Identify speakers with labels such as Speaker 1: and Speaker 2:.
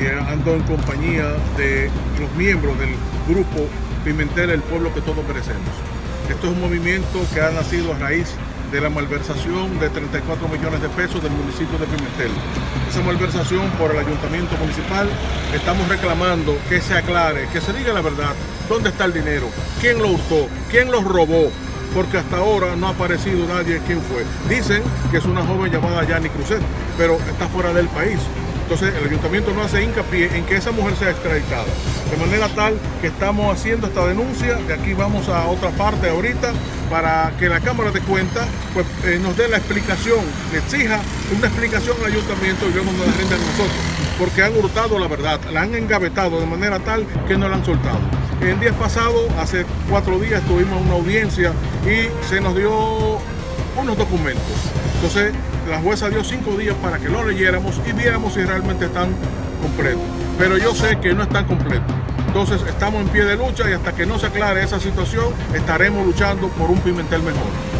Speaker 1: y ando en compañía de los miembros del grupo Pimentel, el pueblo que todos merecemos. Esto es un movimiento que ha nacido a raíz de la malversación de 34 millones de pesos del municipio de Pimentel. Esa malversación por el ayuntamiento municipal, estamos reclamando que se aclare, que se diga la verdad, dónde está el dinero, quién lo hurtó, quién lo robó, porque hasta ahora no ha aparecido nadie quién fue. Dicen que es una joven llamada Yani Cruzet, pero está fuera del país. Entonces el ayuntamiento no hace hincapié en que esa mujer sea extraditada. De manera tal que estamos haciendo esta denuncia, de aquí vamos a otra parte ahorita, para que la Cámara de Cuentas pues, eh, nos dé la explicación, le exija una explicación al ayuntamiento y nos la rinde a nosotros, porque han hurtado la verdad, la han engavetado de manera tal que no la han soltado. El día pasado, hace cuatro días, tuvimos una audiencia y se nos dio unos documentos. Entonces, la jueza dio cinco días para que lo leyéramos y viéramos si realmente están completos. Pero yo sé que no están completos. Entonces estamos en pie de lucha y hasta que no se aclare esa situación estaremos luchando por un Pimentel mejor.